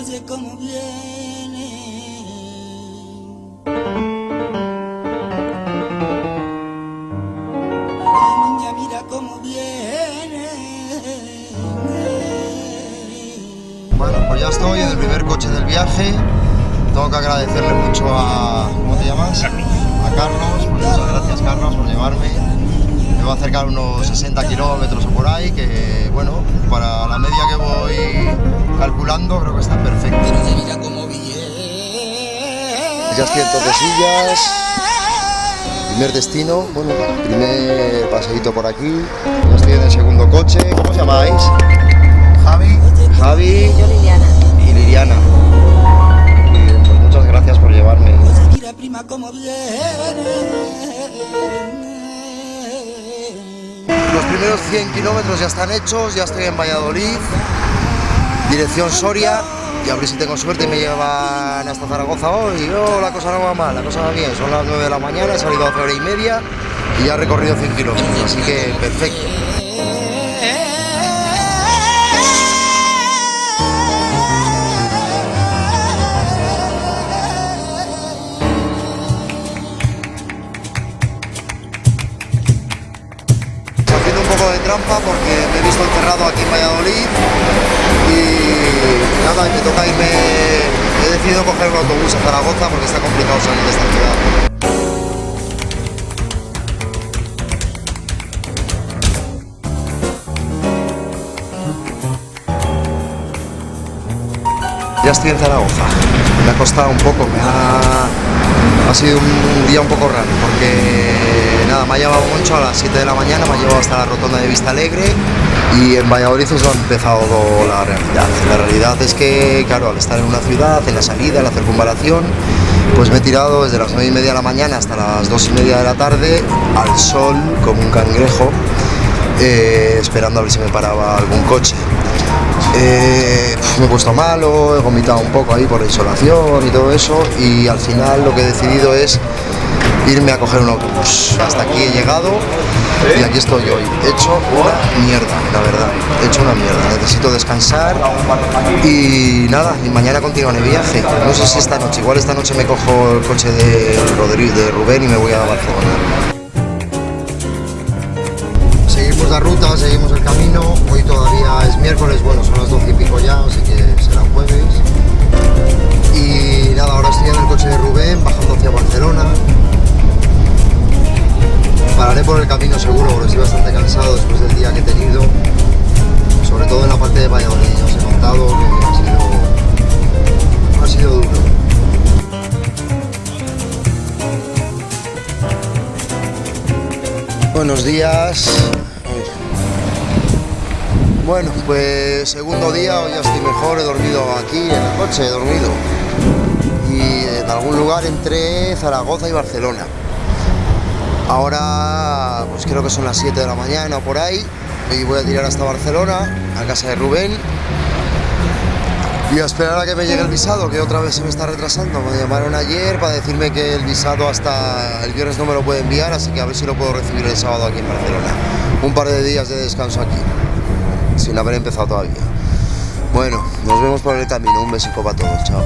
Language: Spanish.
Oye cómo viene. La niña mira cómo viene. Bueno, pues ya estoy en el primer coche del viaje. Tengo que agradecerle mucho a. ¿Cómo te llamas? A Carlos. Pues muchas gracias, Carlos, por llevarme. Me va a acercar unos 60 kilómetros o por ahí, que bueno, para la media que voy calculando, creo que está perfecto. Ya estoy en Tordesillas. Primer destino, bueno, primer paseíto por aquí. Ya estoy en el segundo coche. ¿Cómo os llamáis? Javi. Javi Yo Liliana. y Liliana. Muy bien, pues muchas gracias por llevarme. Mira prima cómo viene. Los primeros 100 kilómetros ya están hechos, ya estoy en Valladolid, dirección Soria, y a ver si tengo suerte me llevan hasta Zaragoza hoy. Oh, la cosa no va mal, la cosa va bien, son las 9 de la mañana, he salido a 12 horas y media y ya he recorrido 100 kilómetros, así que perfecto. Trampa porque me he visto encerrado aquí en Valladolid y nada, me toca irme, he decidido coger un autobús a Zaragoza porque está complicado salir de esta ciudad. Ya estoy en Zaragoza, me ha costado un poco, me ha, ha sido un día un poco raro porque nada, me ha llevado mucho a las 7 de la mañana, me ha llevado hasta la rotonda de Vista Alegre y en Valladolid es donde ha empezado la realidad. La realidad es que, claro, al estar en una ciudad, en la salida, en la circunvalación, pues me he tirado desde las 9 y media de la mañana hasta las 2 y media de la tarde al sol como un cangrejo, eh, esperando a ver si me paraba algún coche. Eh, me he puesto malo, he vomitado un poco ahí por la insolación y todo eso y al final lo que he decidido es irme a coger un autobús. Hasta aquí he llegado y aquí estoy hoy. He hecho una mierda, la verdad. He hecho una mierda. Necesito descansar y nada, y mañana continuaré el viaje. No sé si esta noche, igual esta noche me cojo el coche de, Rodrigo, de Rubén y me voy a Barcelona. Seguimos la ruta, seguimos el camino. Hoy todavía es miércoles, bueno, son las 12 y pico ya, así que será jueves. Buenos días. Bueno, pues segundo día, hoy ya estoy mejor, he dormido aquí en el coche, he dormido. Y en algún lugar entre Zaragoza y Barcelona. Ahora, pues creo que son las 7 de la mañana o por ahí, y voy a tirar hasta Barcelona, a casa de Rubén, y a esperar a que me llegue el visado, que otra vez se me está retrasando. Me llamaron ayer para decirme que el visado hasta el viernes no me lo puede enviar, así que a ver si lo puedo recibir el sábado aquí en Barcelona. Un par de días de descanso aquí, sin haber empezado todavía. Bueno, nos vemos por el camino. Un besico para todos, chao.